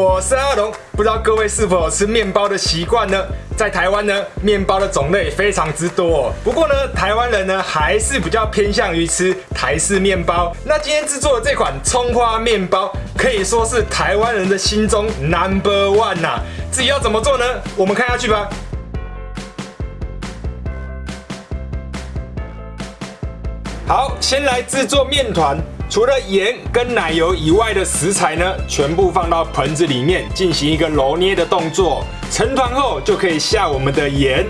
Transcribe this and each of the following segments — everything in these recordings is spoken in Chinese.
我是阿龙，不知道各位是否有吃面包的习惯呢？在台湾呢，面包的种类非常之多。哦不过呢，台湾人呢还是比较偏向于吃台式面包。那今天制作的这款葱花面包，可以说是台湾人的心中 number one 呐。至于要怎么做呢？我们看下去吧。好，先来制作面团。除了盐跟奶油以外的食材呢，全部放到盆子里面进行一个揉捏的动作。成团后就可以下我们的盐。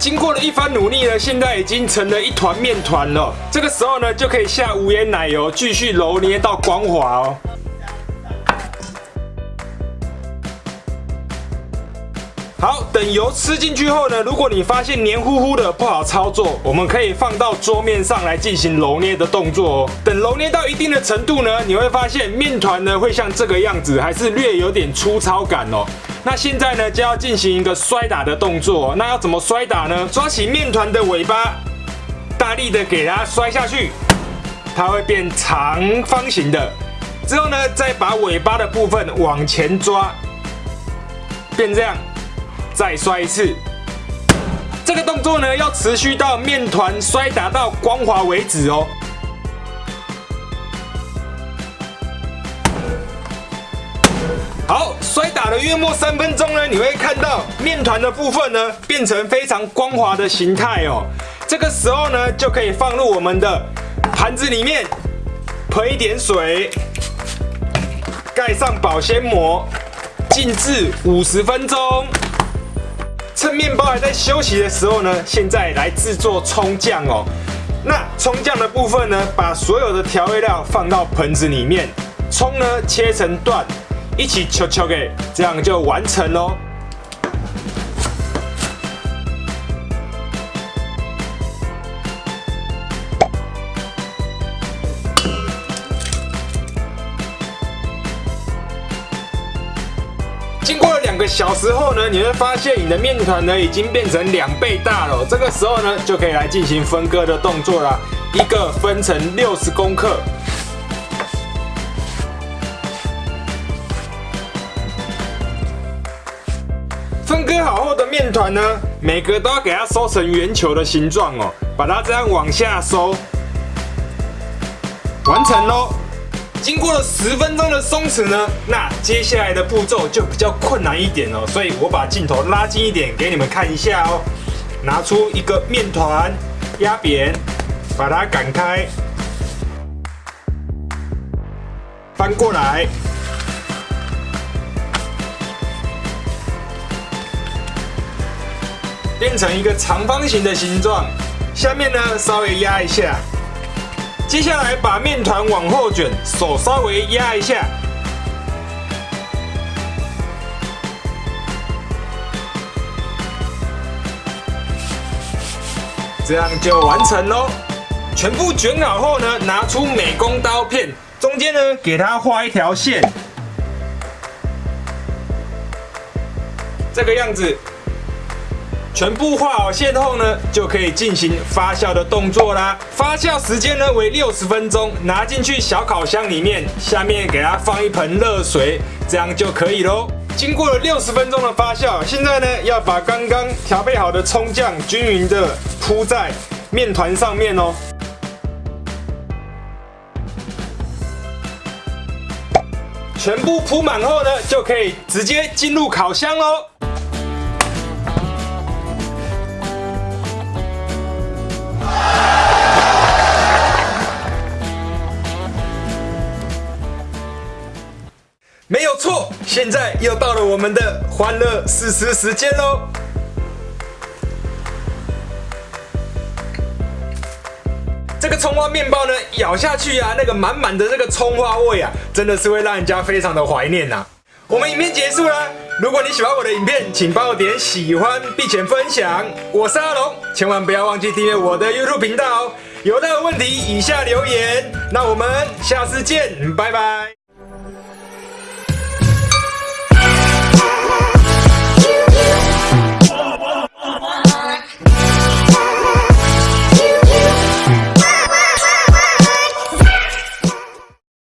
经过了一番努力呢，现在已经成了一团面团了。这个时候呢，就可以下无盐奶油，继续揉捏到光滑哦。好，等油吃进去后呢，如果你发现黏糊糊的不好操作，我们可以放到桌面上来进行揉捏的动作哦。等揉捏到一定的程度呢，你会发现面团呢会像这个样子，还是略有点粗糙感哦。那现在呢，就要进行一个摔打的动作。那要怎么摔打呢？抓起面团的尾巴，大力的给它摔下去，它会变长方形的。之后呢，再把尾巴的部分往前抓，变这样，再摔一次。这个动作呢，要持续到面团摔打到光滑为止哦。打了约莫三分钟呢，你会看到面团的部分呢变成非常光滑的形态哦。这个时候呢，就可以放入我们的盘子里面，喷一点水，盖上保鲜膜，静置五十分钟。趁面包还在休息的时候呢，现在来制作葱酱哦。那葱酱的部分呢，把所有的调味料放到盆子里面，葱呢切成段。一起敲敲给，这样就完成喽。经过了两个小时后呢，你会发现你的面团呢已经变成两倍大了。这个时候呢，就可以来进行分割的动作啦。一个分成六十公克。分割好后的面团呢，每个都要给它收成圆球的形状哦，把它这样往下收，完成喽。经过了十分钟的松弛呢，那接下来的步骤就比较困难一点哦，所以我把镜头拉近一点给你们看一下哦。拿出一个面团，压扁，把它擀开，翻过来。变成一个长方形的形状，下面呢稍微压一下，接下来把面团往后卷，手稍微压一下，这样就完成喽。全部卷好后呢，拿出美工刀片，中间呢给它画一条线，这个样子。全部画好线后呢，就可以进行发酵的动作啦。发酵时间呢为六十分钟，拿进去小烤箱里面，下面给它放一盆热水，这样就可以喽。经过了六十分钟的发酵，现在呢要把刚刚调配好的葱酱均匀的铺在面团上面哦。全部铺满后呢，就可以直接进入烤箱喽。现在又到了我们的欢乐试吃时间喽！这个葱花面包呢，咬下去啊，那个满满的这个葱花味啊，真的是会让人家非常的怀念呐。我们影片结束了，如果你喜欢我的影片，请帮我点喜欢并且分享。我是阿龙，千万不要忘记订阅我的 YouTube 频道哦。有任何问题，以下留言。那我们下次见，拜拜。